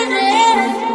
pedreira.